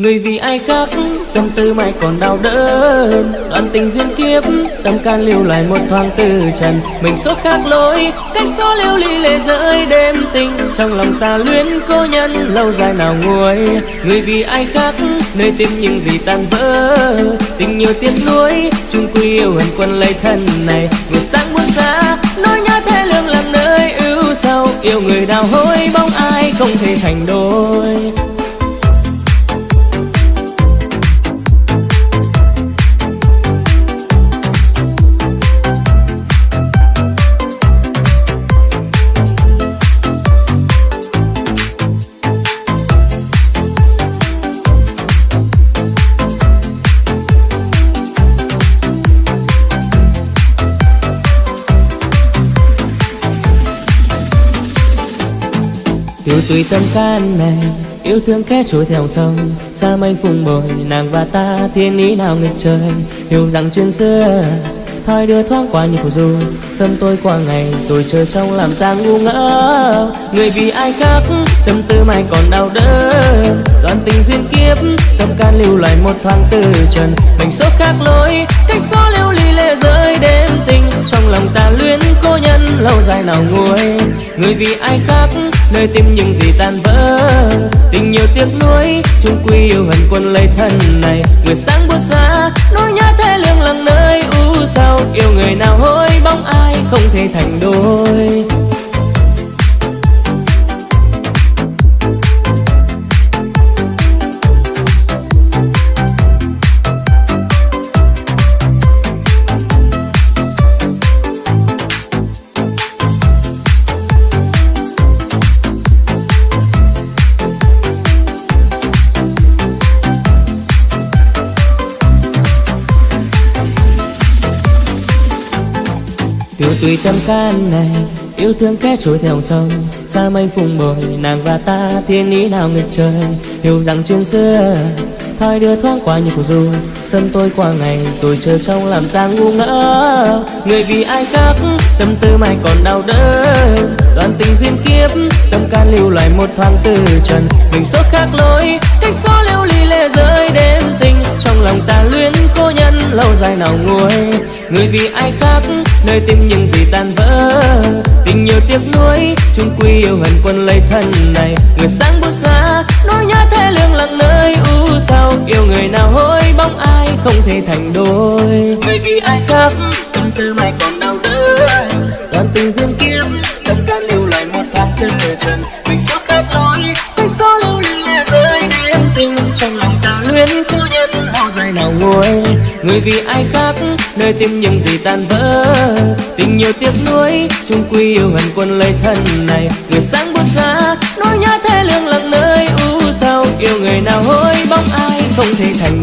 Người vì ai khác tâm tư mãi còn đau đớn. Đoạn tình duyên kiếp, tâm can lưu lại một thoáng từ trần. Mình số khác lối, cách số lưu ly lệ rơi đêm tình. Trong lòng ta luyến cô nhân, lâu dài nào nguôi. Người vì ai khác, nơi tim những gì tan vỡ. Tình nhiều tiếc nuối, chung quy yêu hận quân lấy thân này. Người sáng muốn xa nỗi nhớ thế lương làm nơi ưu sâu Yêu người đào hối bóng ai không thể thành đôi. Yêu tùy tâm can này Yêu thương khẽ trôi theo sông. Xa mênh phùng bồi, nàng và ta Thiên ý nào nghịch trời. Hiểu rằng chuyện xưa, Thoi đưa thoáng qua như phù du. Sâm tôi qua ngày rồi chờ trong làm ta ngu ngỡ Người vì ai khác, Tâm tư mai còn đau đớn. Đoạn tình duyên kiếp, Tâm can lưu lại một thoáng từ trần. Mình số khác lối, Cách số lưu ly lệ rơi ai nào nguôi. Người vì ai khác, nơi tim những gì tan vỡ. Tình nhiều tiếc nuối chung quy yêu hận quân lấy thân này. Người sáng buốt xa, nỗi nhớ thế lương lặng nơi. U sầu yêu người nào hối, bóng ai không thể thành đôi. Tùy tâm can này, Yêu thương kẻ trôi theo sông. Xa mây phùng bồi, nàng và ta Thiên ý nào nghịch trời? Hiểu rằng chuyện xưa, Thoi đưa thoáng qua như cuộc du Sân tôi qua ngày, rồi chờ trong làm ta ngu ngỡ Người vì ai khác, tâm tư mày còn đau đớn. Đoạn tình duyên kiếp, tâm can lưu lại một thoáng từ trần. Mình số khác lối, cách số lưu ly lệ rơi đêm tình. Trong lòng ta luyến cô nhân, lâu dài nào nguôi. Người vì ai khác nơi tim những gì tan vỡ tình nhiều tiếc nuối. Chung quy yêu hận quân lấy thân này. Người sáng bút xa nỗi nhớ thế lương lặng nơi. U sầu, yêu người nào hối, bóng ai không thể thành đôi. Bởi vì ai khác tâm tư mày còn đau đớn. Đoàn tình duyên kiếp tâm can lưu lại một tháng tư trần. Mình số khác lối cái số lưu ly lệ rơi. Đêm tình trong lòng ta luyến cô nhân lâu dài nào nguôi người vì ai khác, nơi tim những gì tan vỡ. Tình nhiều tiếc nuối, chung quy yêu hận quân lấy thân này. Người sáng buốt xa, nỗi nhớ thế lương lặng nơi. U sầu yêu người nào hối, bóng ai không thể thành